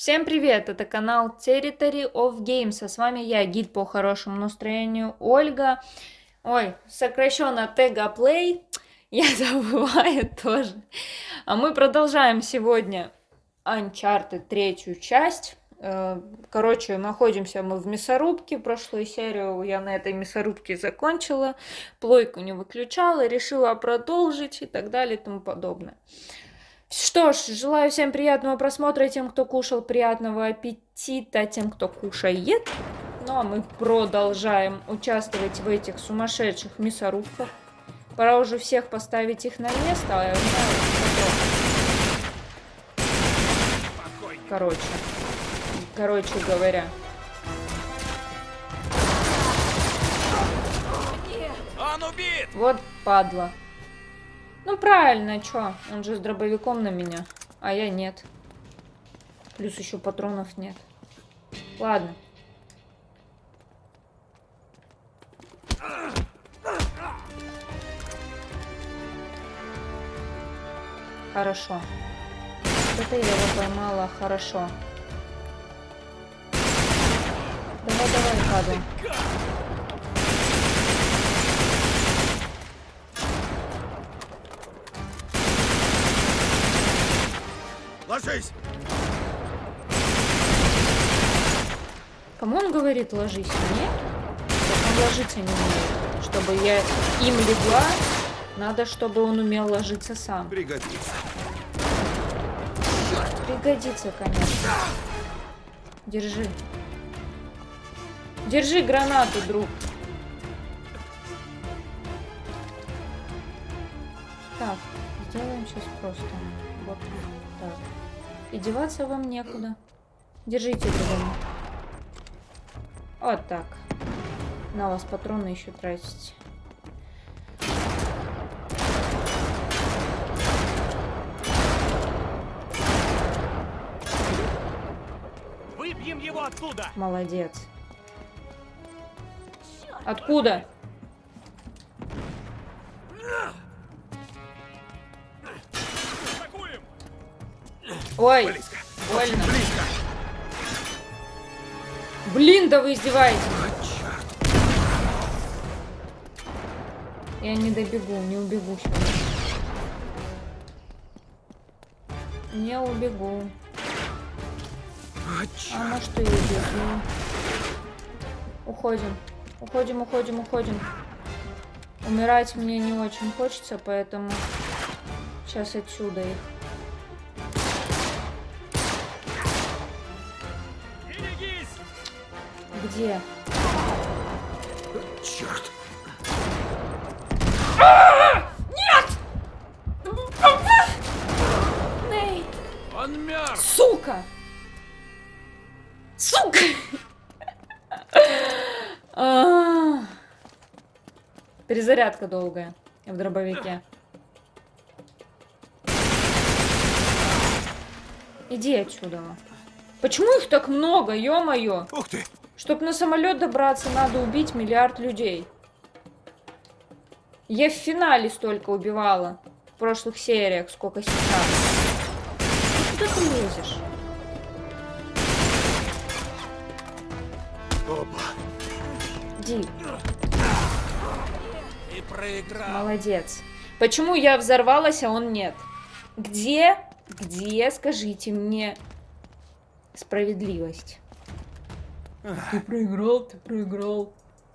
Всем привет! Это канал Territory of Games, а с вами я, гид по хорошему настроению Ольга. Ой, сокращенно Тега Play, я забываю тоже. А мы продолжаем сегодня Uncharted третью часть. Э, короче, находимся мы в мясорубке. Прошлую серию я на этой мясорубке закончила. Плойку не выключала, решила продолжить и так далее и тому подобное. Что ж, желаю всем приятного просмотра, тем, кто кушал, приятного аппетита, тем, кто кушает. Ну а мы продолжаем участвовать в этих сумасшедших мясорубках. Пора уже всех поставить их на место, а я знаю, Короче. Короче говоря. Он убит! Вот падла. Ну правильно, чё? Он же с дробовиком на меня, а я нет. Плюс еще патронов нет. Ладно. Хорошо. Это я его поймала, хорошо. Давай, давай, падай. Ложись! Кому он говорит ложись? Мне? он ложиться не умеет. Чтобы я им легла, надо, чтобы он умел ложиться сам. Пригодится. Пригодится, конечно. Держи. Держи гранату, друг. Так, сделаем сейчас просто. Вот так. И деваться вам некуда. Держите это Вот так. На вас патроны еще тратить. Выбьем его оттуда! Молодец. Откуда? Ой, близко. больно. Близко. Блин, да вы издеваетесь. Я не добегу, не убегу сейчас. Не убегу. А на что я бегу? Уходим. Уходим, уходим, уходим. Умирать мне не очень хочется, поэтому сейчас отсюда их. Где? Черт! Нет! Нейт! Он мертв! Сука! Сука! А. Перезарядка долгая в дробовике. Иди отсюда. Почему их так много, ё-моё? Ух ты! Чтобы на самолет добраться, надо убить миллиард людей. Я в финале столько убивала. В прошлых сериях, сколько сейчас. Куда ты лезешь? Опа. Ди. И проиграл. Молодец. Почему я взорвалась, а он нет? Где, где, скажите мне, справедливость? Ты проиграл, ты проиграл.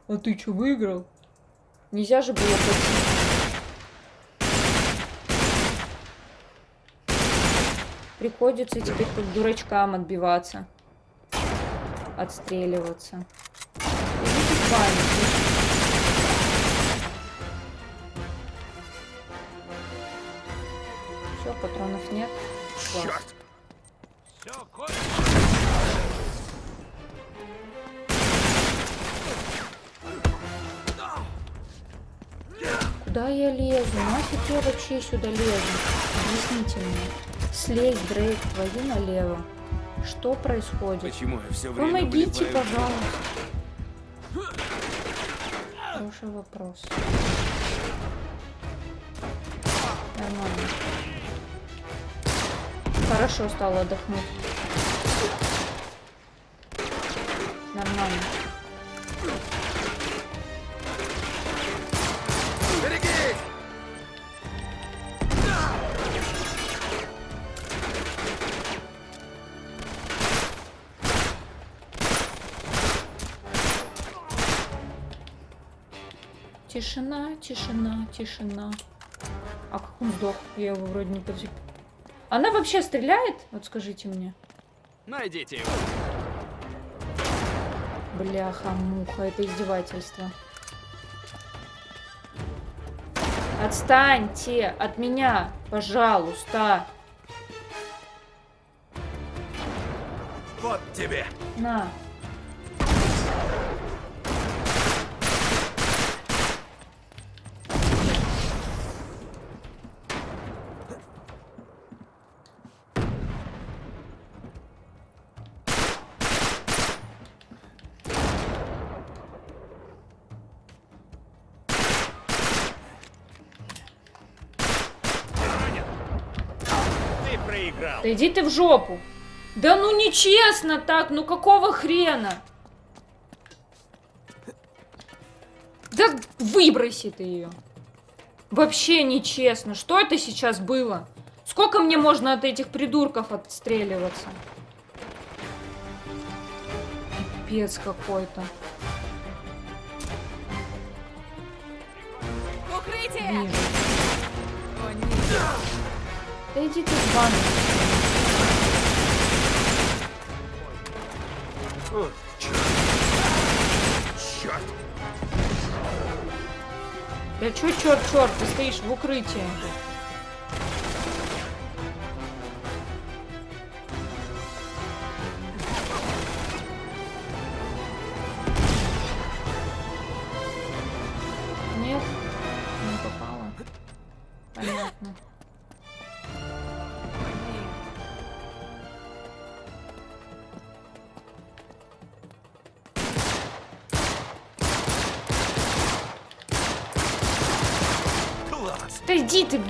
А ты что, выиграл? Нельзя же было пойти. Приходится теперь как дурачкам отбиваться. Отстреливаться. Все, патронов нет. Черт! Все, кончено. Куда я лезу? Нафиг я вообще сюда лезу? Объясните мне. Слезь, Дрейк, твою налево. Что происходит? Почему я все время Помогите, пожалуйста. Хороший вопрос. Нормально. Хорошо стало отдохнуть. Нормально. Тишина, тишина, тишина. А как он сдох? Я его вроде не подзик. Она вообще стреляет? Вот скажите мне. Найдите его. Бляха-муха, это издевательство. Отстаньте от меня, пожалуйста. Вот тебе! На. Иди ты в жопу. Да ну нечестно так, ну какого хрена? Да выброси ты ее. Вообще нечестно. Что это сейчас было? Сколько мне можно от этих придурков отстреливаться? Пипец какой-то. Укрытие! Вижу. О, нет. Да иди ты в ванну. О, черт! Черт! Да чё, черт, черт, ты стоишь в укрытии.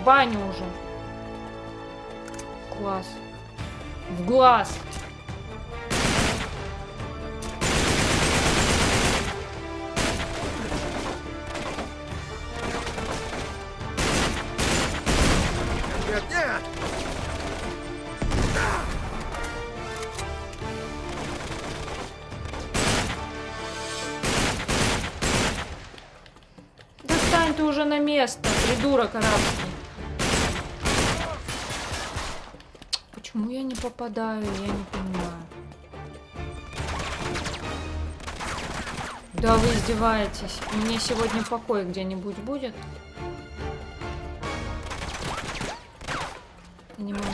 Баню уже. Класс. В глаз. Попадаю, я не понимаю. Да вы издеваетесь. Мне сегодня покой где-нибудь будет? Не могу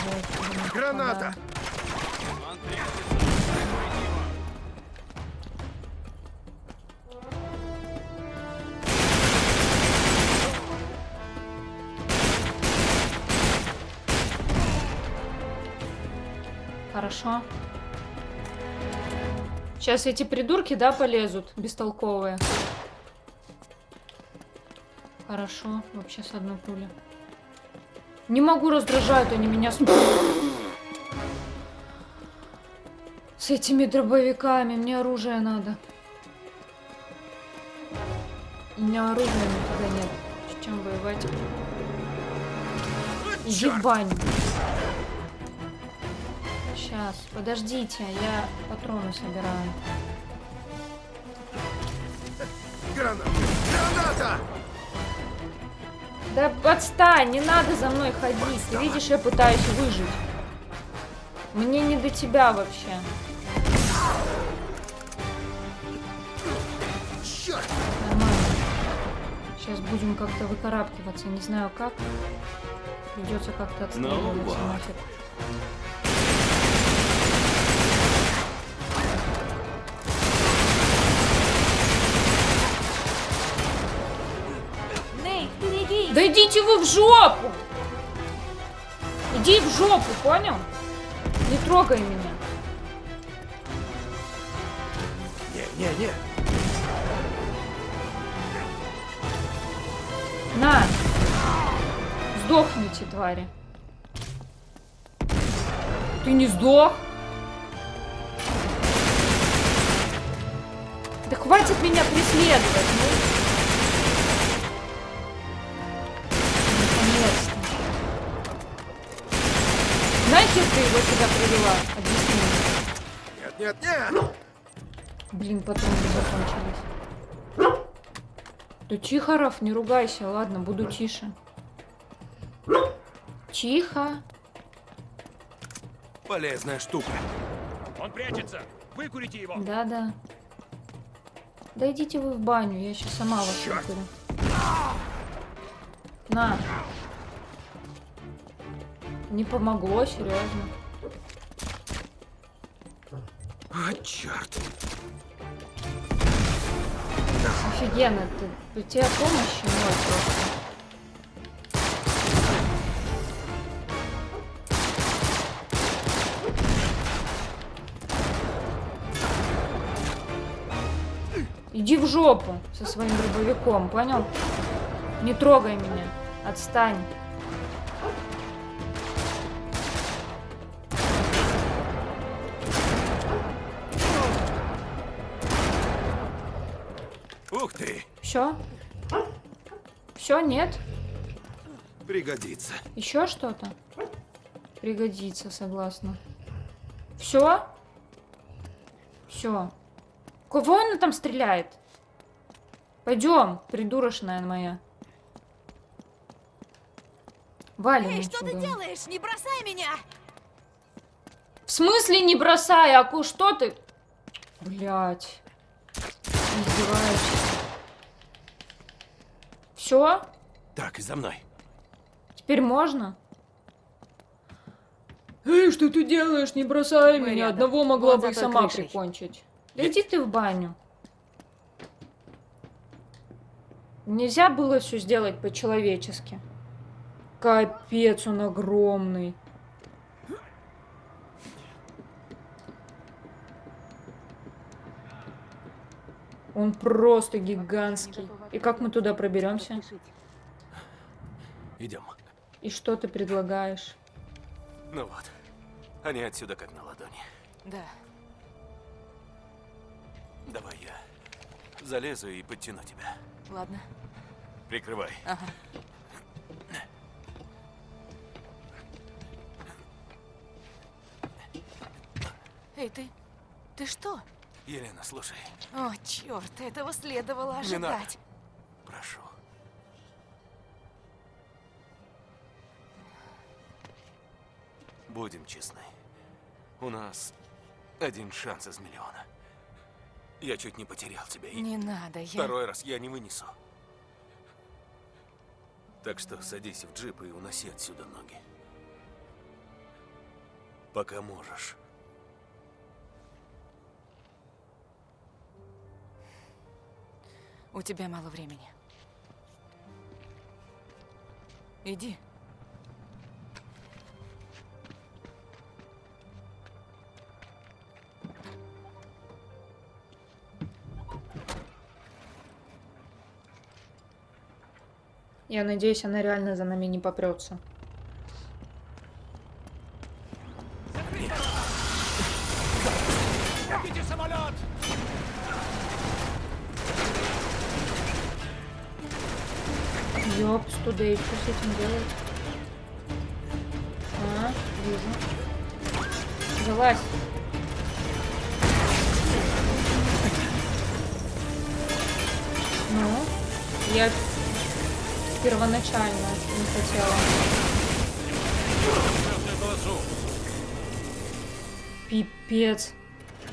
Граната! попадаю. Сейчас эти придурки, да, полезут, бестолковые. Хорошо, вообще с одной пули. Не могу, раздражают они меня с... С этими дробовиками, мне оружие надо. У меня оружия никогда нет. С чем воевать? Баню. Сейчас, подождите, я патроны собираю. Граната! Граната! Да отстань, не надо за мной ходить. Ты видишь, я пытаюсь выжить. Мне не до тебя вообще. Черт! Нормально. Сейчас будем как-то выкарабкиваться. Не знаю как. Придется как-то отстреливаться. вот. Да идите вы в жопу! Иди в жопу, понял? Не трогай меня. Не, не, не! На! Сдохните, твари. Ты не сдох? Да хватит меня преследовать, ну. Нахер ты его сюда привела? Объясни мне. Нет, нет, нет! Блин, патроны закончились. Да тихо, Раф, не ругайся. Ладно, буду тише. Тихо. Полезная штука. Он прячется! Выкурите его! Да-да. Да идите вы в баню, я сейчас сама вас выкурю. На. Не помогло, серьезно. А, черт. Офигенно, ты, у тебя помощи ноль просто. Иди в жопу со своим дробовиком, понял? Не трогай меня. Отстань. Все? Все, нет? Пригодится. Еще что-то? Пригодится, согласна. Все? Все. Кого она там стреляет? Пойдем, придурочная моя. Валим Эй, что ты делаешь? Не бросай меня! В смысле не бросай, Аку, что ты? Блять. Издеваешься. Все? Так, за мной. Теперь можно? Эй, что ты делаешь? Не бросай Мы меня. рядом. Одного могла Вон бы и сама крышей. прикончить. Да иди ты в баню. Нельзя было все сделать по-человечески. Капец, он огромный. Он просто гигантский. И как мы туда проберемся? Идем. И что ты предлагаешь? Ну вот. Они отсюда как на ладони. Да. Давай я залезу и подтяну тебя. Ладно. Прикрывай. Ага. Эй, ты... Ты что? Елена, слушай, О, черт, этого следовало Не надо. ожидать. прошу. Будем честны. У нас один шанс из миллиона. Я чуть не потерял тебя. И Не надо, я... второй раз я не вынесу. Так что садись в джип и уноси отсюда ноги. Пока можешь. У тебя мало времени. Иди. Я надеюсь, она реально за нами не попрется. Ёпс, туда и что с этим делать? А, вижу. Залазь. Ну, я первоначально не хотела. Пипец.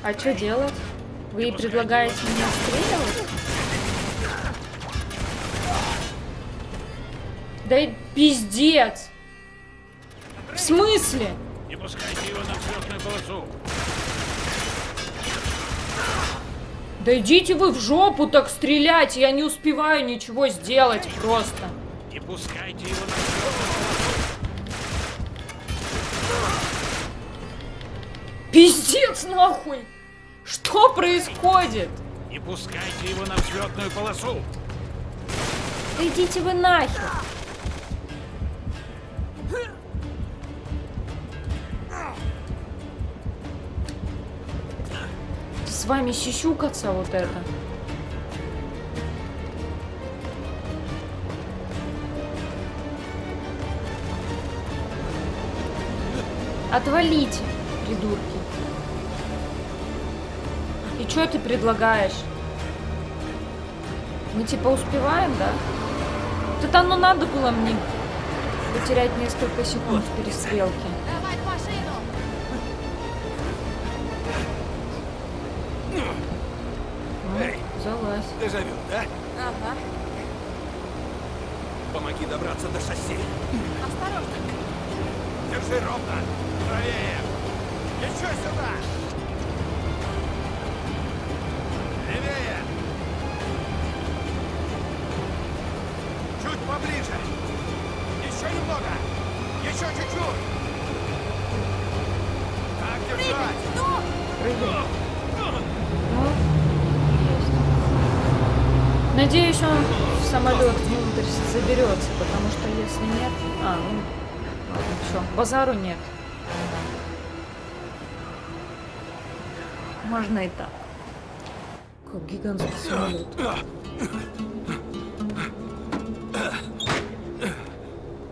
А что делать? Вы предлагаете мне отстреливать? Да и пиздец! В смысле? Не пускайте его на взлетную полосу! Да идите вы в жопу так стрелять, я не успеваю ничего сделать просто. Не пускайте его на Пиздец нахуй! Что происходит? Не пускайте его на взлетную полосу! Да идите вы нахер! вами сисюкаться вот это. Отвалите, придурки. И что ты предлагаешь? Мы типа успеваем, да? Вот это оно надо было мне потерять несколько секунд в перестрелке. Дежавю, да? Ага. Помоги добраться до шасси. Осторожно. Держи ровно. Правее. Еще сюда. Самолет внутрь заберется, потому что если нет... А, ну, ладно, все, базару нет. Можно и так. Как гигантский самолет.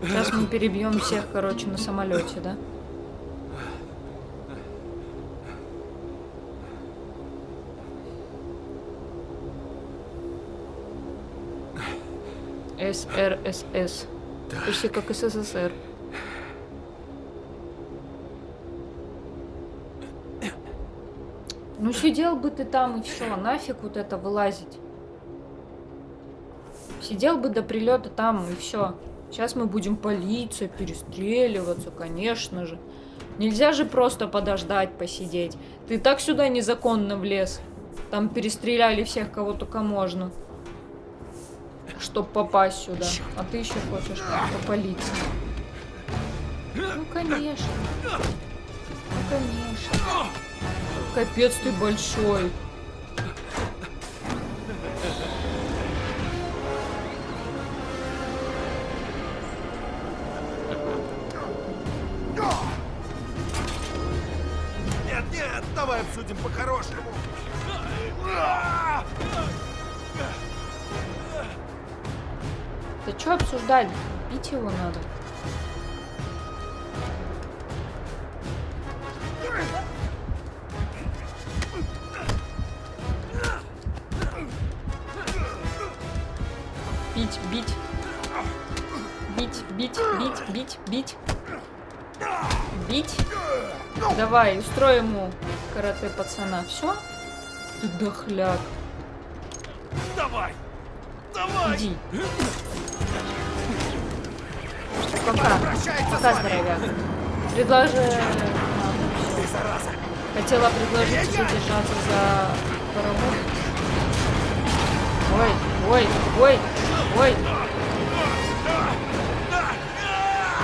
Сейчас мы перебьем всех, короче, на самолете, да? СРСС. Почти как СССР. Ну сидел бы ты там и все, нафиг вот это вылазить. Сидел бы до прилета там и все. Сейчас мы будем полиция, перестреливаться, конечно же. Нельзя же просто подождать, посидеть. Ты так сюда незаконно влез. Там перестреляли всех, кого только можно. Чтоб попасть сюда. А ты еще хочешь по полиции. Ну, конечно. Ну, конечно. Капец ты большой. Нет, нет, давай обсудим по-хорошему. Да что обсуждать? Бить его надо. Бить, бить. Бить, бить, бить, бить, бить. Бить. Давай, устрой ему карате пацана. Все? Ты дохляк. Давай! Давай! Иди. Пока. Пока, здоровяк. Предложи... Хотела предложить тебе держаться за паровоз. Ой, ой, ой, ой.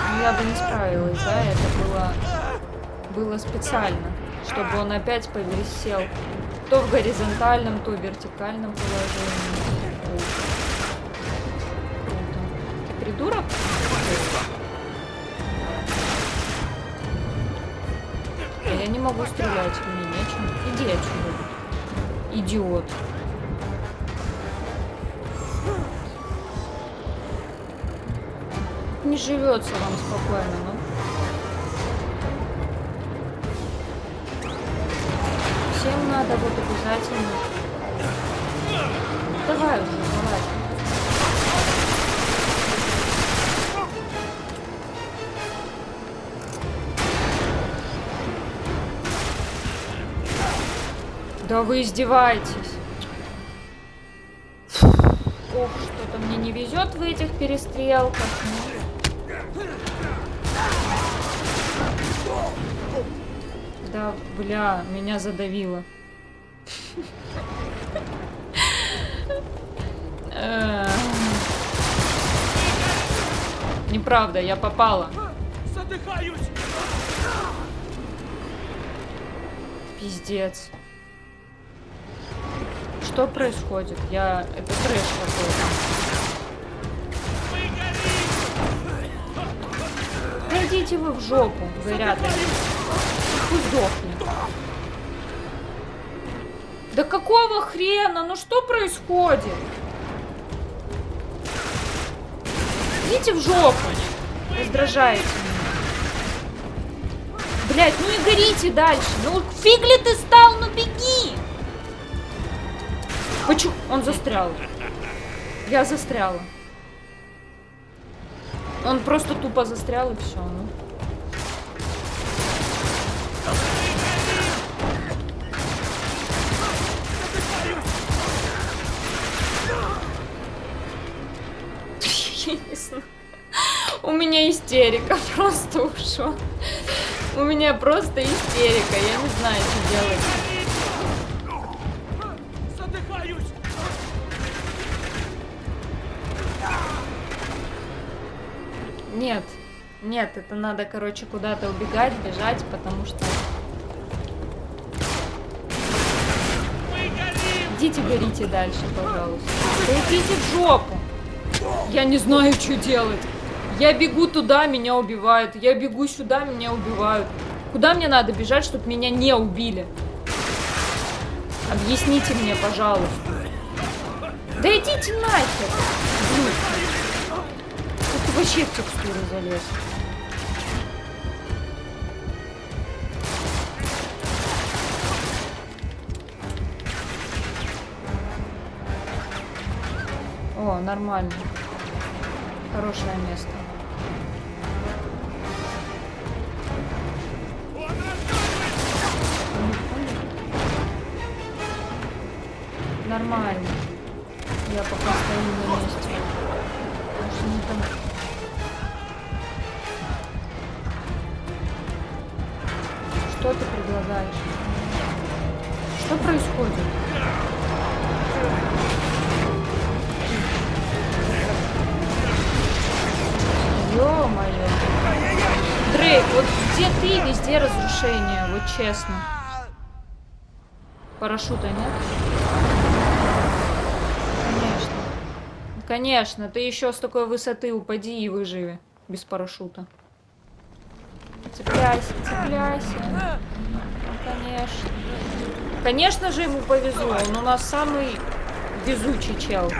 Ну, я бы не справилась, да? Это было, было специально, чтобы он опять повисел то в горизонтальном, то в вертикальном положении. Круто. Ты придурок? Я не могу стрелять, мне нечем. Иди отсюда. Идиот. Не живется вам спокойно, ну. Всем надо вот обязательно. Давай уже, давай. Да вы издеваетесь. Ох, что-то мне не везет в этих перестрелках. Да, бля, меня задавило. Э. Неправда, я попала. Задыхаюсь! Пиздец. Что происходит? Я... Это трэш какой-то. Пойдите вы в жопу, говорят. Пусть сдохнет. Да какого хрена? Ну что происходит? Идите в жопу. Раздражаете меня. Блять, ну не горите дальше. Ну фиг ли ты стал, Он застрял. Я застряла. Он просто тупо застрял и все. Ну. У меня истерика просто ушла. У меня просто истерика. Я не знаю, что делать. Нет. Нет, это надо, короче, куда-то убегать, бежать, потому что... Идите горите дальше, пожалуйста. Да идите в жопу. Я не знаю, что делать. Я бегу туда, меня убивают. Я бегу сюда, меня убивают. Куда мне надо бежать, чтобы меня не убили? Объясните мне, пожалуйста. Да идите нахер. Вообще в текстуру залез. О, нормально. Хорошее место. Нормально. Парашюта нет? Конечно. Конечно, ты еще с такой высоты упади и выживи. Без парашюта. Цепляйся, цепляйся. Ну, конечно. Конечно же ему повезло. Он у нас самый везучий чел.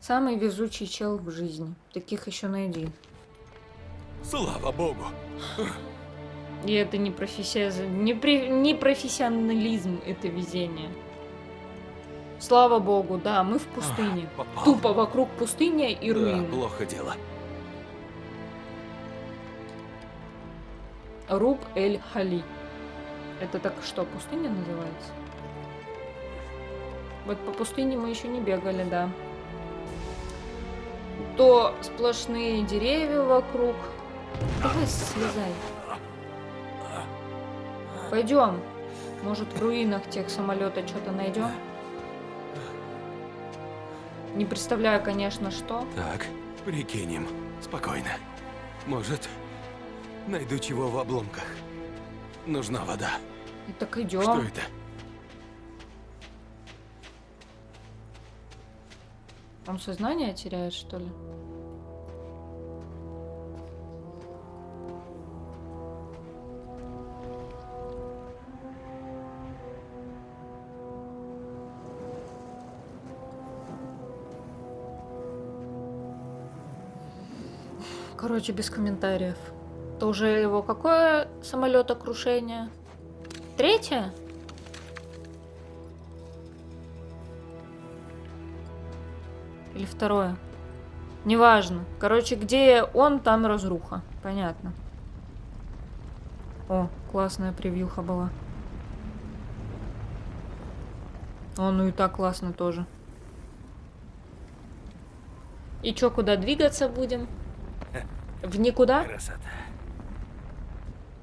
Самый везучий чел в жизни. Таких еще найди. Слава богу. И это не, профессия... не, при- не профессионализм, это везение. Слава богу, да, мы в пустыне. А, попал. Тупо вокруг пустыня и Да, руины. плохо дело. Руб эль Хали. Это так что, пустыня называется? Вот по пустыне мы еще не бегали, да. То сплошные деревья вокруг. Давай слезай. Пойдем. Может в руинах тех самолета что-то найдем? Не представляю, конечно, что. Так, прикинем. Спокойно. Может, найду чего в обломках. Нужна вода. И так идем. Что это? Он сознание теряет, что ли? Короче, без комментариев. Это уже его какое самолетокрушение? Третье? Или второе? Неважно. Короче, где он, там разруха. Понятно. О, классная превьюха была. О, ну и так классно тоже. И чё, куда двигаться будем? В никуда? Красота.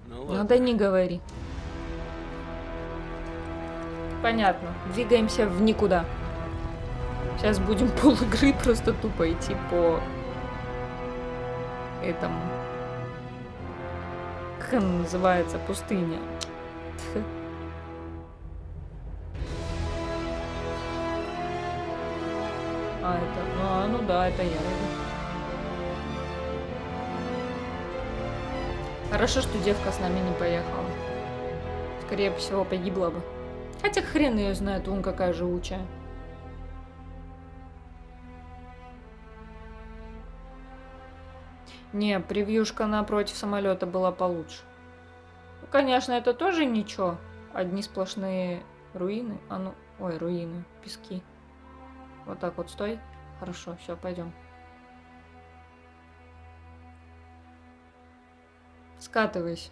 Ну ладно. Надо не говори. Понятно. Двигаемся в никуда. Сейчас будем пол игры просто тупо идти по этому. Как она называется? Пустыня. А, это... Ну, а, ну да, это я. Хорошо, что девка с нами не поехала. Скорее всего, погибла бы. Хотя хрен ее знает, он какая живучая. Не, превьюшка напротив самолета была получше. Ну, конечно, это тоже ничего. Одни сплошные руины. А ну, ой, руины, пески. Вот так вот стой. Хорошо, все, пойдем. Скатывайся.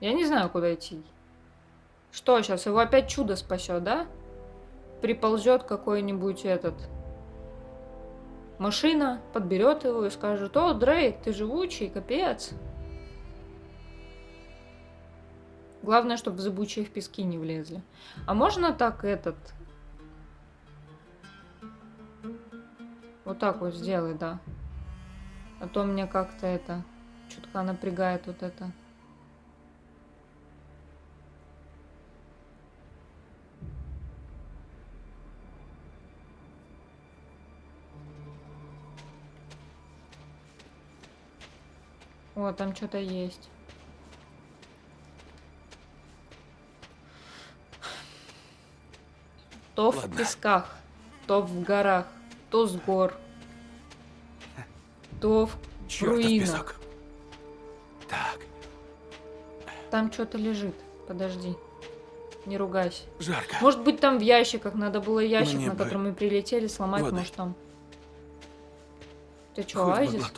Я не знаю, куда идти. Что сейчас? Его опять чудо спасет, да? Приползет какой-нибудь этот машина, подберет его и скажет, о, Дрейк, ты живучий, капец. Главное, чтобы в зыбучие в пески не влезли. А можно так этот... Вот так вот сделай, да. А то мне как-то это... Чутка напрягает вот это. О, там что-то есть. То в Ладно. песках, то в горах, то с гор, то в Чёртов руинах. песок. Так, Там что-то лежит. Подожди. Не ругайся. жарко. Может быть, там в ящиках. Надо было ящик, Мне на бы который мы прилетели, сломать, воды. может, там. Ты что, Хоть оазис?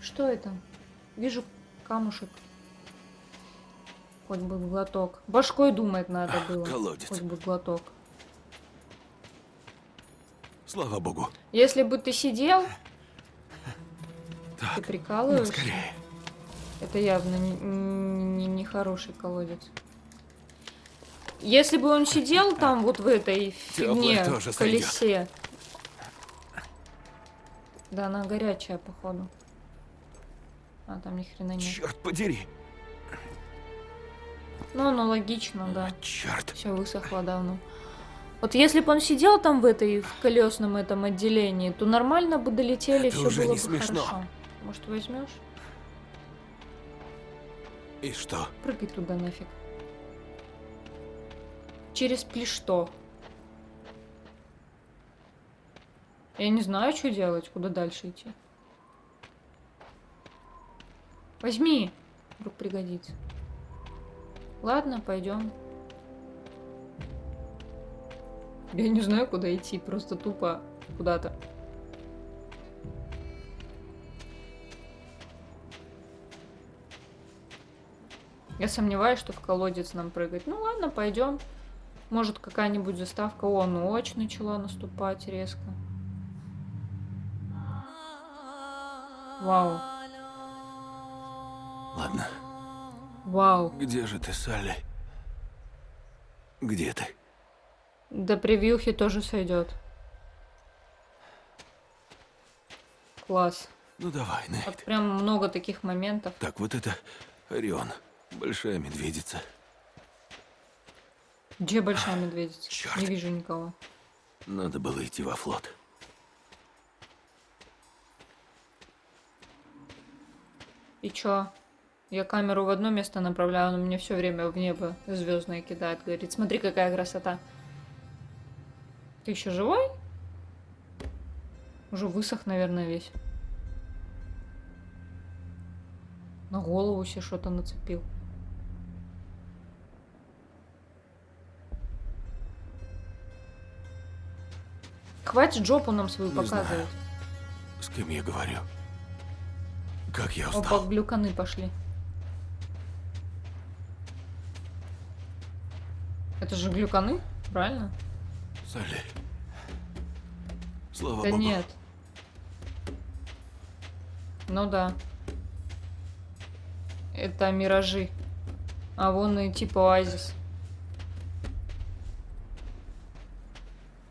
Что это? Вижу камушек. Хоть бы глоток. Башкой думать надо Ах, было. колодец. Хоть бы глоток. Слава богу. Если бы ты сидел, Так, ну, прикалываешься. скорее. Это явно не, не, не хороший колодец. Если бы он сидел там вот в этой фигне, тоже в колесе. Да, она горячая, походу. А, там ни хрена нет. Черт подери. Ну, ну, логично, да. Черт. Все высохло давно. Вот если бы он сидел там в этой, в колесном этом отделении, то нормально бы долетели, Это все уже было не бы смешно. хорошо. Может, возьмешь? И что? Прыгай туда нафиг. Через плешто. Я не знаю, что делать, куда дальше идти. Возьми. Вдруг пригодится. Ладно, пойдем. Я не знаю, куда идти, просто тупо куда-то. Я сомневаюсь, что в колодец нам прыгать. Ну ладно, пойдем. Может, какая-нибудь заставка. О, ночь начала наступать резко. Вау. Ладно. Вау. Где же ты, Салли? Где ты? До превьюхи тоже сойдет. Класс. Ну давай, Вот Нейт. прям много таких моментов. Так, вот это Орион. Большая медведица. Где большая медведица? Чёрт. Не вижу никого. Надо было идти во флот. И чё? Я камеру в одно место направляю, он мне все время в небо звездное кидает. Говорит, смотри, какая красота. Ты еще живой? Уже высох, наверное, весь. На голову себе что-то нацепил. Хватит жопу нам свою Не показывать. знаю. С кем я говорю? Как я Опа, устал. глюканы пошли. Это же глюканы, правильно? Салли. Слава да богу. нет. Ну да. Это миражи. А вон и типа оазис.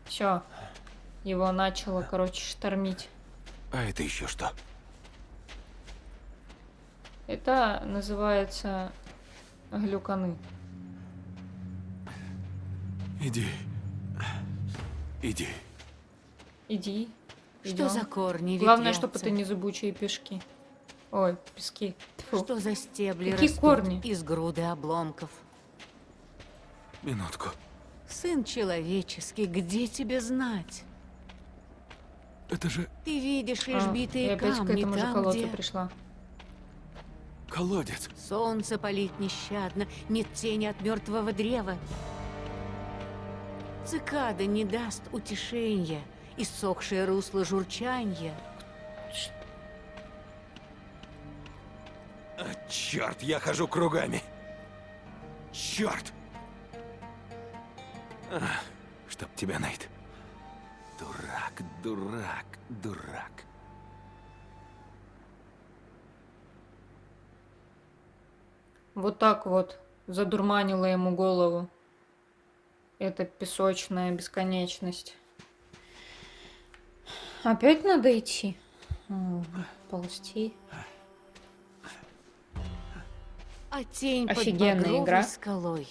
Все. Его начало, короче, штормить. А это еще что? Это называется глюканы. Иди. Иди. Иди. Что идём. за корни Главное, ветвятся? чтобы это не зыбучие пешки. Ой, пески. Тьфу. Что за стебли Какие растут корни? из груды обломков? Минутку. Сын человеческий, где тебе знать? Это же Ты видишь лишь А, битые и опять к камни этому же там, колодцу где пришла. колодец. солнце палит нещадно, нет тени от мертвого древа. Цикада не даст утешения, иссохшее русло журчанья. А, черт, я хожу кругами. Черт! А, чтоб тебя, Нейт. Дурак, дурак, дурак. Вот так вот задурманила ему голову. Это песочная бесконечность. Опять надо идти? Ползти. А тень Офигенная под игра. скалой.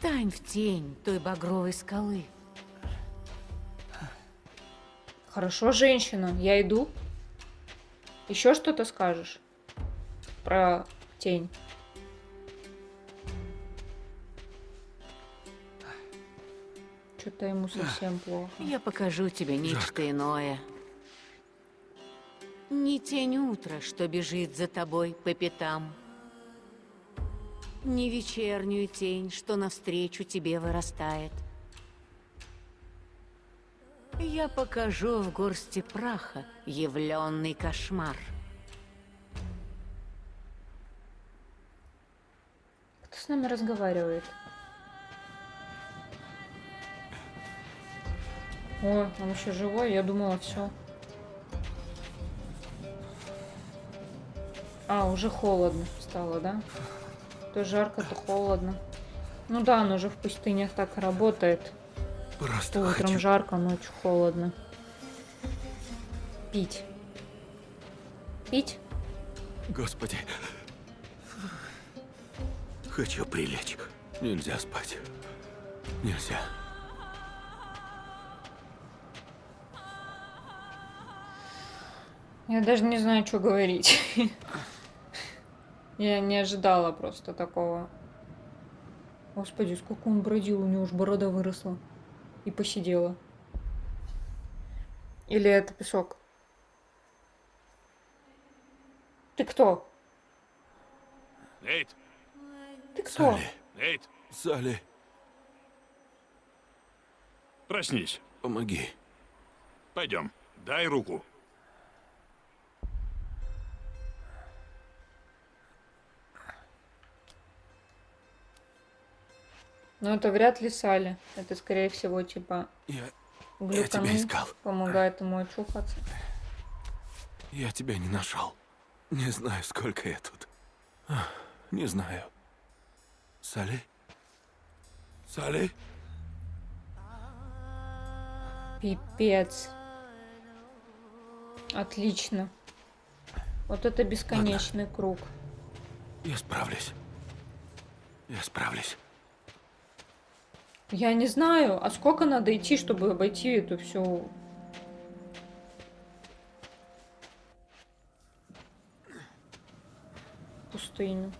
Встань в тень той багровой скалы. Хорошо, женщина, я иду. Еще что-то скажешь про тень? Что-то ему совсем плохо. Я покажу тебе нечто иное. Не тень утра, что бежит за тобой по пятам. Не вечернюю тень, что навстречу тебе вырастает. Я покажу в горсти праха явленный кошмар. Кто с нами разговаривает? О, он еще живой, я думала, все. А, уже холодно стало, да? То жарко, то холодно. Ну да, оно же в пустынях так работает. Просто То утром хочу... жарко, ночью холодно. Пить. Пить? Господи. Хочу прилечь. Нельзя спать. Нельзя. Я даже не знаю, что говорить. Я не ожидала просто такого. Господи, сколько он бродил, у него уж борода выросла. И посидела. Или это песок? Ты кто? Нейт, Ты кто? Салли. Нейт, Салли, проснись. помоги. Пойдем, дай руку. Ну, это вряд ли Салли. Это, скорее всего, типа Я... глюканул, искал. помогает ему очухаться. Я тебя не нашел. Не знаю, сколько я тут. Не знаю. Салли? Салли? Пипец. Отлично. Вот это бесконечный круг. Я справлюсь. Я справлюсь. Я не знаю, а сколько надо идти, чтобы обойти эту всю... пустыню.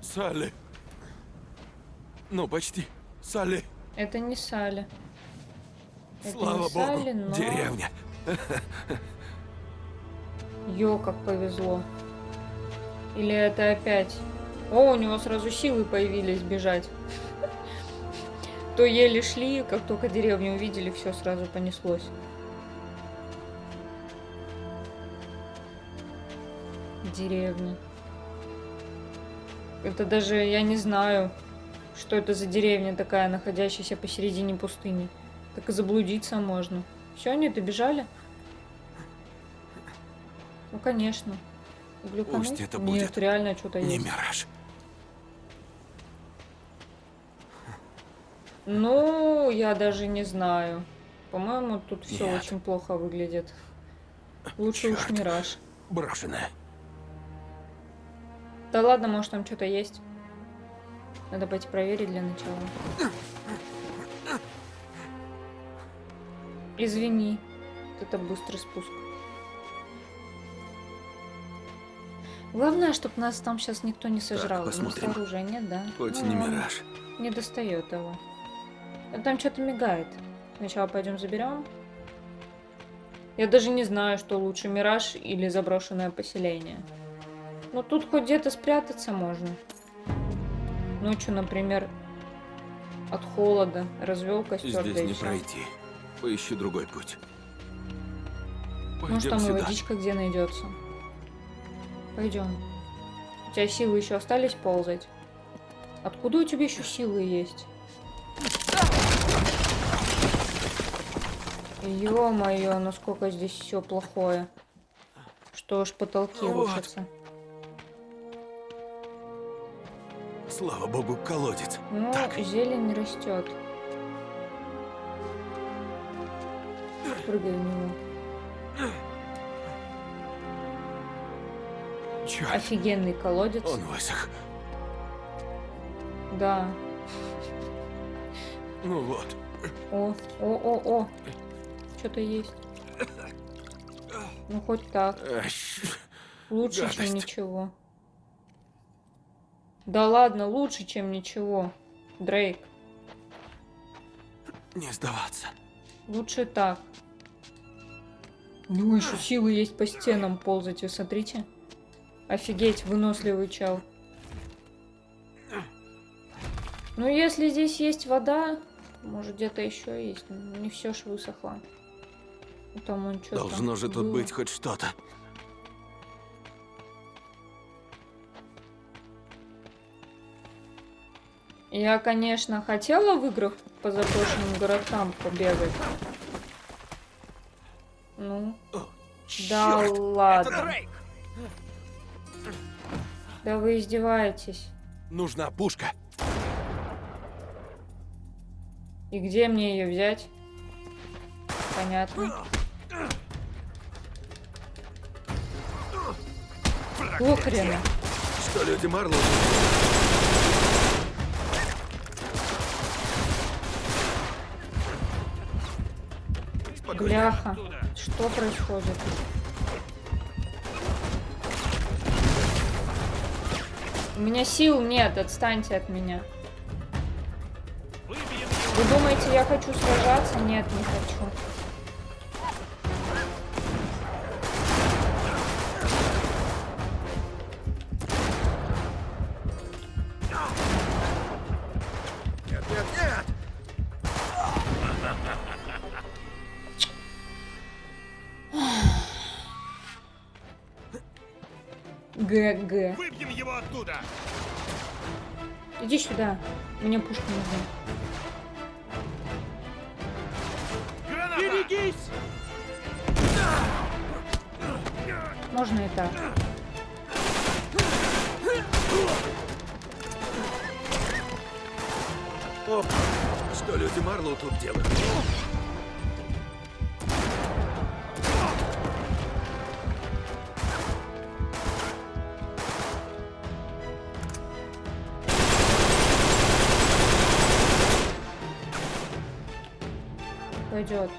Салли. Ну, почти. Салли. Это не Салли. Это Слава не богу. Салли, но... Деревня. Ё, как повезло. Или это опять... О, у него сразу силы появились бежать. То еле шли, как только деревню увидели, все сразу понеслось. Деревня. Это даже, я не знаю, что это за деревня такая, находящаяся посередине пустыни. Так и заблудиться можно. Все, они добежали? Ну, конечно. Глюкануть? Пусть это Нет, будет реально что-то Не есть. мираж. Ну, я даже не знаю. По-моему, тут все Нет. очень плохо выглядит. Лучше уж Чёрт. мираж. Брошенная. Да ладно, может там что-то есть. Надо пойти проверить для начала. Извини. Это быстрый спуск. Главное, чтобы нас там сейчас никто не сожрал. У нас посмотрим. оружия нет, да? Хоть Ну, не мираж. Не достает его. А Там что-то мигает. Сначала пойдем заберем. Я даже не знаю, что лучше, мираж или заброшенное поселение. Ну тут хоть где-то спрятаться можно. Ночью, например, от холода развел костер, Здесь да и не пройти. Поищу другой путь. Может, Пойдем там и сюда. водичка где найдется. Пойдем. У тебя силы еще остались ползать? Откуда у тебя еще силы есть? Ё-моё, насколько здесь все плохое. Что уж потолки Вот. рушатся. Слава богу, колодец. Ну, Так. зелень растет. Прыгай в него. Черт, Офигенный колодец. он высох. Да. Ну вот. О, о, о, о. Что-то есть. Ну, хоть так. Лучше, чем гадость. ничего. Да ладно, лучше, чем ничего. Дрейк, Не сдаваться. лучше так. У него еще силы есть по стенам ползать, вы смотрите. Офигеть, выносливый чел. Ну, если здесь есть вода, может где-то еще есть. Не все ж высохло. Там он что-то Должно же тут было. быть хоть что-то. Я, конечно, хотела в играх по заброшенным городкам побегать. Ну, О, да ладно. Да вы издеваетесь. Нужна пушка. И где мне ее взять? Понятно. Какого хрена? Что люди Марлоу? Бляха. Что происходит? У меня сил нет, отстаньте от меня. Вы думаете, я хочу сражаться? Нет, не хочу. Иди сюда. Мне пушка нужна. Граната! Берегись! Можно и так. Оп! Что люди Марлоу тут делают? Пойдет.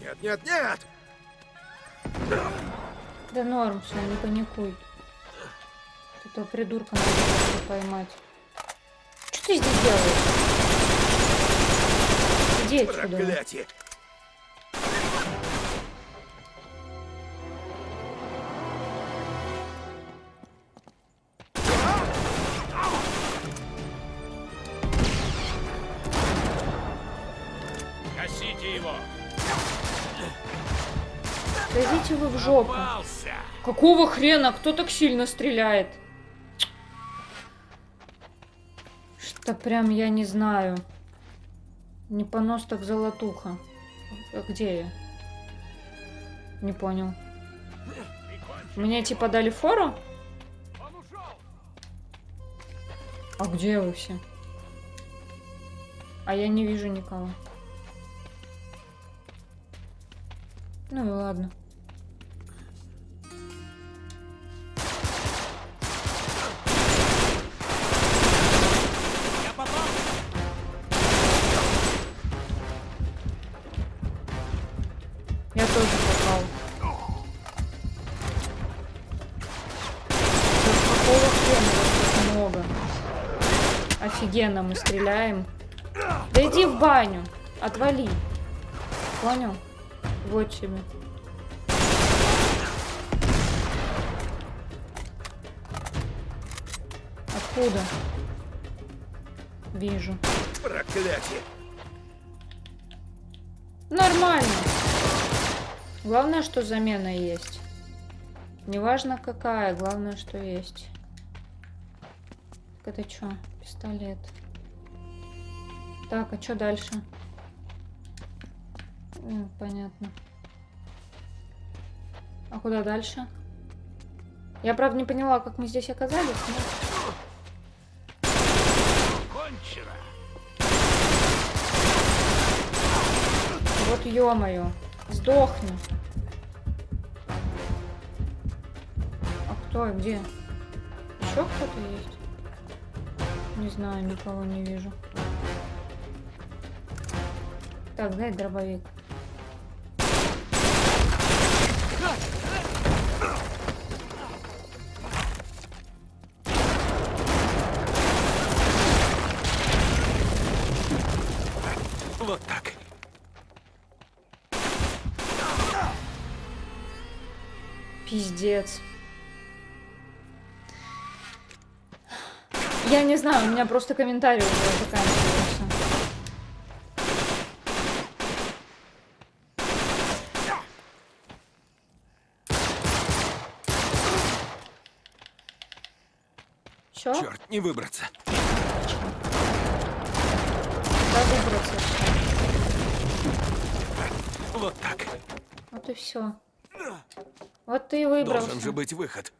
Нет, нет, нет! Да норм, все, не паникуй. Этого придурка надо поймать. Что ты здесь делаешь? Иди отсюда. Проклятие! Какого хрена? Кто так сильно стреляет? Что прям я не знаю. Не понос так золотуха. А где я? Не понял. Мне типа дали фору? А где вы все? А я не вижу никого. Ну и ладно. Офигенно мы стреляем. Да иди в баню. Отвали. Понял? Вот тебе. Откуда? Вижу. Проклятие! Нормально. Главное, что замена есть. Неважно какая, главное, что есть. Это что? Пистолет. Так, а что дальше? М, Понятно. А куда дальше? Я, правда, не поняла, как мы здесь оказались. но- Кончено! Вот ё-моё. Сдохни. А кто? Где? Еще кто-то есть? Не знаю, никого не вижу. Так, дай дробовик. Вот так. Пиздец. Я не знаю, у меня просто комментарий уже заканчивается. Чё? Черт, не выбраться. Да выбраться. Вот так. Вот и все. Вот ты и выбрался. Должен же быть выход.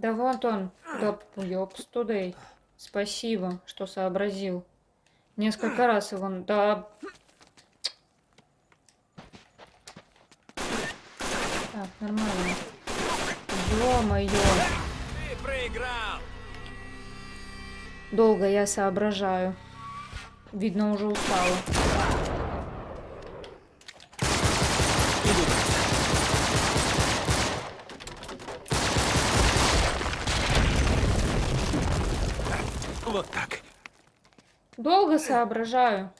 Да вот он. Да ёпс тудей. Спасибо, что сообразил. Несколько раз его... Да... Так, нормально. Ё-моё. Ты проиграл! Долго я соображаю. Видно, уже устала. Не выбраться. Вот так. Долго соображаю.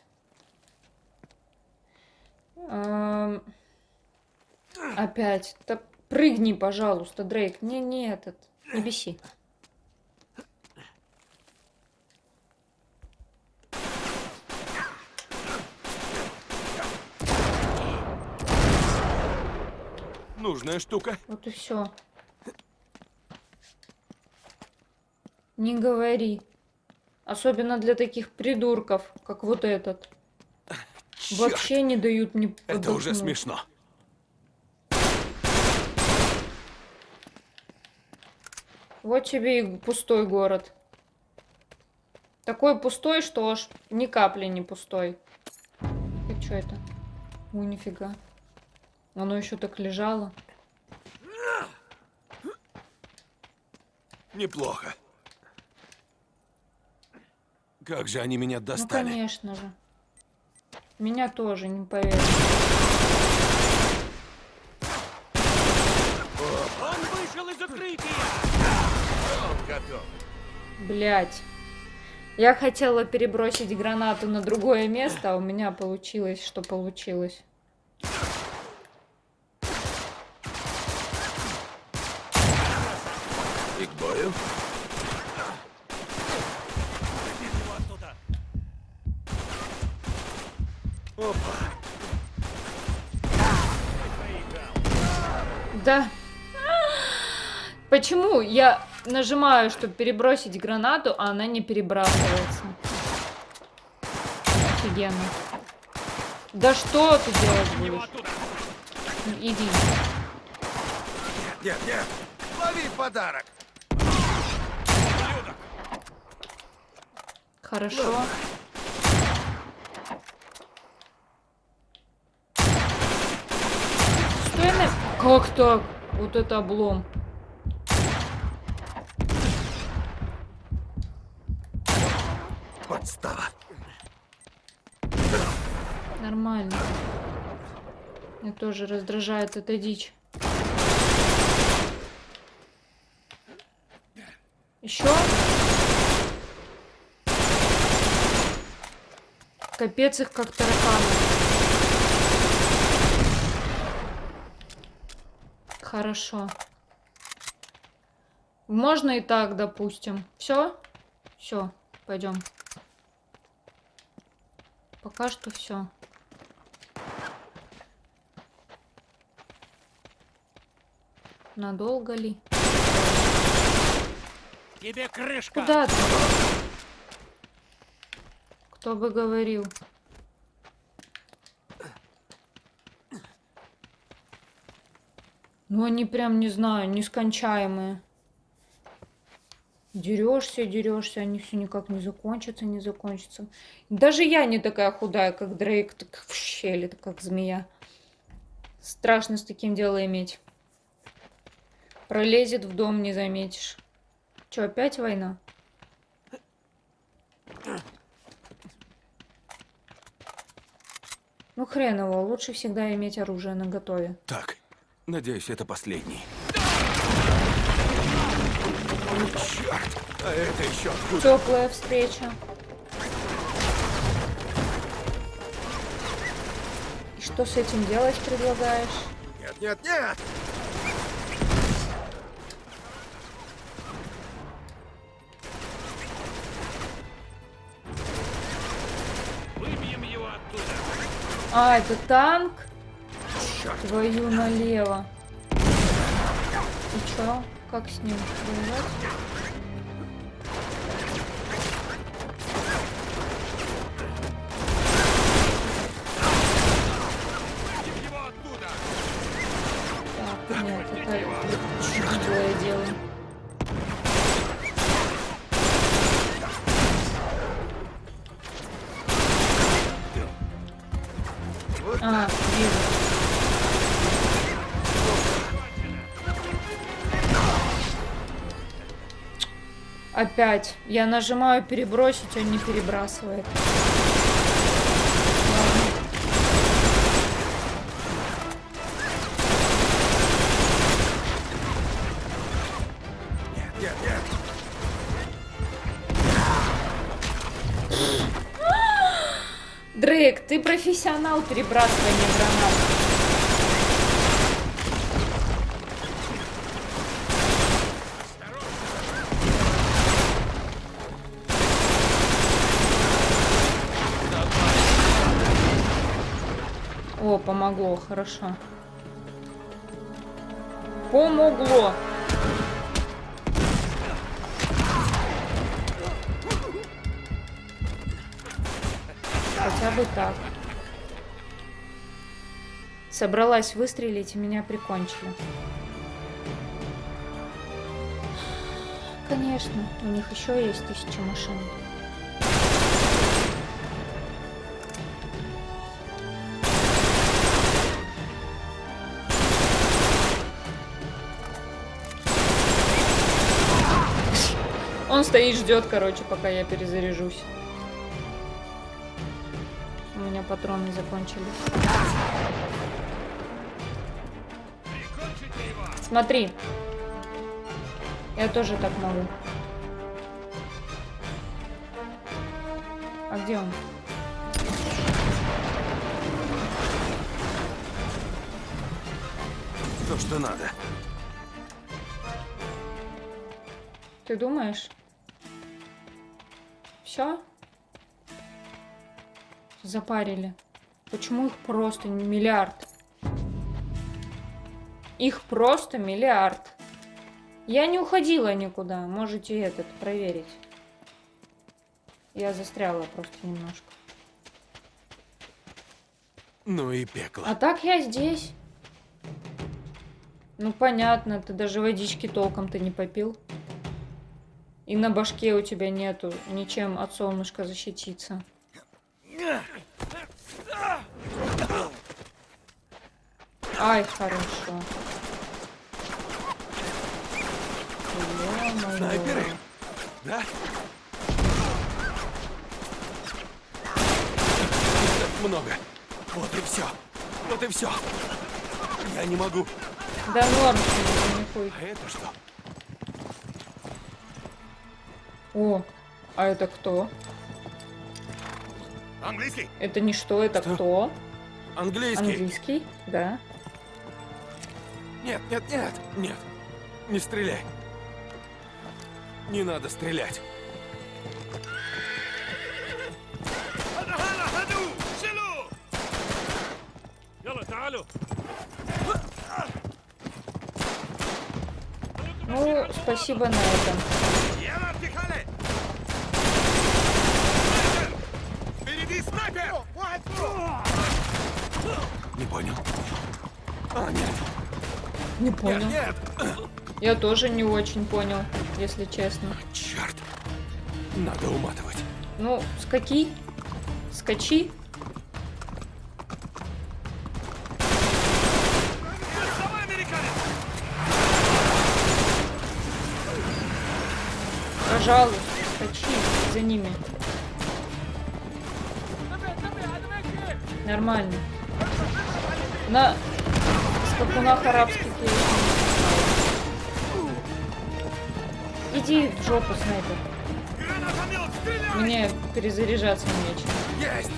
Эм, Опять. Да прыгни, пожалуйста, Дрейк. Не, не этот. Не беси. Нужная штука. Вот и все. Не говори. Особенно для таких придурков, как вот этот. Черт, Вообще не дают мне это уже отдохнуть. смешно. Вот тебе и пустой город. Такой пустой, что аж ни капли не пустой. И что это? Ой, нифига. Оно еще так лежало. Неплохо. Как же они меня Ну, достали. конечно же. Меня тоже, не поверишь. Он вышел из укрытия! Он готов. Блять. Я хотела перебросить гранату на другое место, а у меня получилось, что получилось. И к бою. Его оттуда. Опа. Да. Почему я нажимаю, чтобы перебросить гранату, а она не перебрасывается? Офигенно. Да что ты делать Его будешь? Иди. Нет, нет. Лови подарок. Хорошо. Что я на... Как так? Вот это облом. Нормально. Меня тоже раздражает эта дичь. Еще? Капец их как тараканы. Хорошо. Можно и так, допустим. Все? Все, пойдем. Пока что все. Надолго ли? Тебе крышка! Куда ты? Кто бы говорил? Ну, они прям, не знаю, нескончаемые. Дерешься, дерешься, они все никак не закончатся, не закончатся. Даже я не такая худая, как Дрейк, так в щели, так как змея. Страшно с таким дело иметь. Пролезет в дом, не заметишь. Че, опять война? Ну хрен его, лучше всегда иметь оружие наготове. Так, надеюсь, это последний. Черт! А это еще откуда? Теплая встреча. И что с этим делать предлагаешь? Нет, нет, нет! А, это танк? Черт! Твою налево. И чё? Как с ним воевать? Опять. Я нажимаю перебросить, он не перебрасывает. Дрейк, ты профессионал перебрасывания гранат. Хорошо. Помогло. Хотя бы так. Собралась выстрелить, и меня прикончили. Конечно, у них еще есть тысяча машин. Он стоит, ждет, короче, пока я перезаряжусь. У меня патроны закончились. Смотри. Я тоже так могу. А где он? То, что надо. Ты думаешь? Все? Запарили. Почему их просто миллиард? Их просто миллиард. Я не уходила никуда. Можете этот проверить. Я застряла просто немножко. Ну и пекло. А так я здесь. Ну понятно, ты даже водички толком-то не попил. И на башке у тебя нету ничем от солнышка защититься. Ай, хорошо. Снайперы? Да? Так много. Вот и все. Вот и все. Я не могу. Да норм, тебе, нихуй. А это что? О, а это кто? Английский. Это не что, это что? кто? Английский. Английский, да. Нет, нет, нет, нет. Не стреляй. Не надо стрелять. Ну, спасибо на этом. Не понял. А, нет, Не нет, понял. нет. Я тоже не очень понял, если честно. Черт. Надо уматывать. Ну, скаки. Скачи. Пожалуйста, скачи за ними. Нормально. На скакунах арабских я еще не знала. Иди в жопу, снайпер. Мне перезаряжаться нечем. Есть!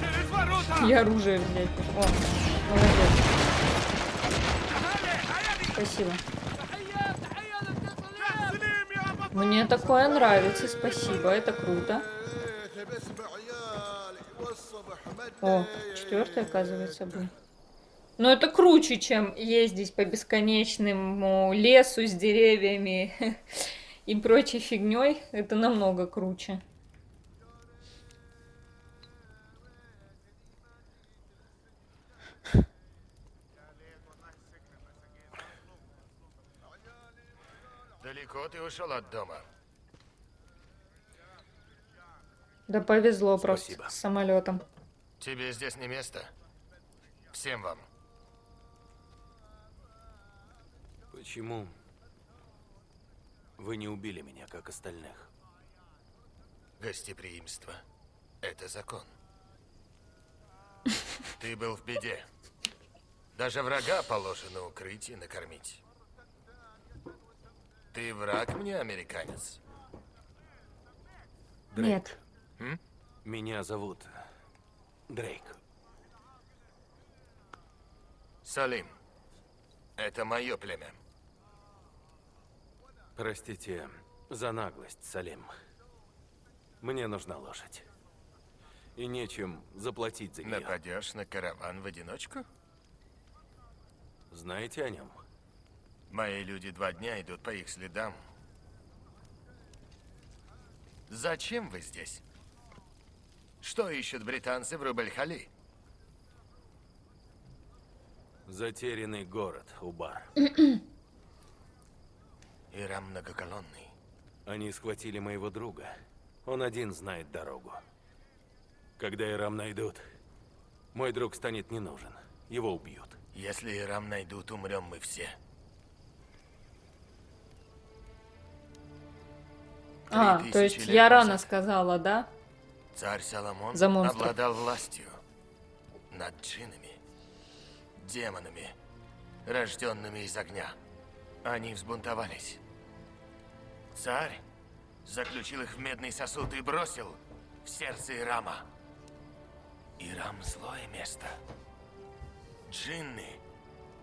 Через ворота! И оружие взять. О, молодец. Спасибо. Мне такое нравится, спасибо, это круто. О, четвертый, оказывается, был. Но это круче, чем ездить по бесконечному лесу с деревьями и прочей фигней. Это намного круче. Далеко ты ушел от дома? Да повезло Спасибо. просто с самолетом. Тебе здесь не место? Всем вам. Почему вы не убили меня, как остальных? Гостеприимство – это закон. Ты был в беде. Даже врага положено укрыть и накормить. Ты враг мне, американец? Нет. Меня зовут Дрейк. Салим, это мое племя. Простите за наглость, Салим. Мне нужна лошадь. И нечем заплатить за нее. Нападешь на караван в одиночку? Знаете о нем? Мои люди два дня идут по их следам. Зачем вы здесь? Что ищут британцы в Рубель-Хали? Затерянный город, Убар. Ирам многоколонный. Они схватили моего друга. Он один знает дорогу. Когда Ирам найдут, мой друг станет не нужен. Его убьют. Если Ирам найдут, умрем мы все. Три А, тысячи то есть я рано назад сказала, да? Царь Соломон За монстров. обладал властью над джиннами, демонами, рожденными из огня. Они взбунтовались. Царь заключил их в медный сосуд и бросил в сердце Ирама. Ирам – злое место. Джинны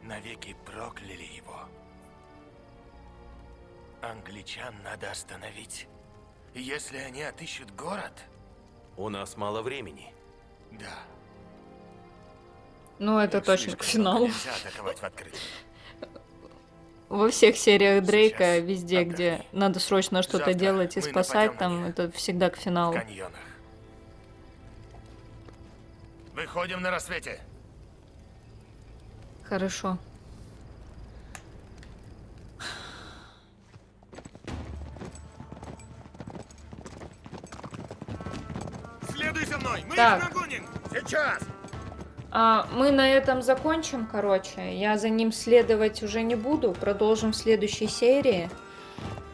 навеки прокляли его. Англичан надо остановить. Если они отыщут город, У нас мало времени. да. Ну, это их точно к финалу. Нельзя атаковать в открытую. Во всех сериях Дрейка, Сейчас везде, где отдохни. надо срочно что-то делать и спасать, там это всегда к финалу. Выходим на рассвете. Хорошо. Следуй за мной, мы Так. нагоним. Сейчас. А, мы на этом закончим, короче. Я за ним следовать уже не буду. Продолжим в следующей серии.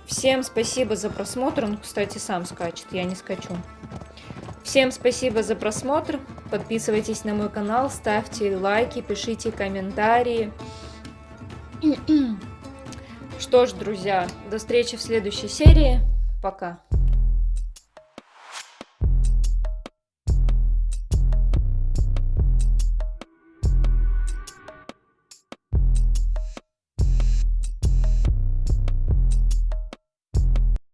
Всем спасибо за просмотр. Он, кстати, сам скачет, я не скачу. Всем спасибо за просмотр. Подписывайтесь на мой канал, ставьте лайки, пишите комментарии. Что ж, друзья, до встречи в следующей серии. Пока.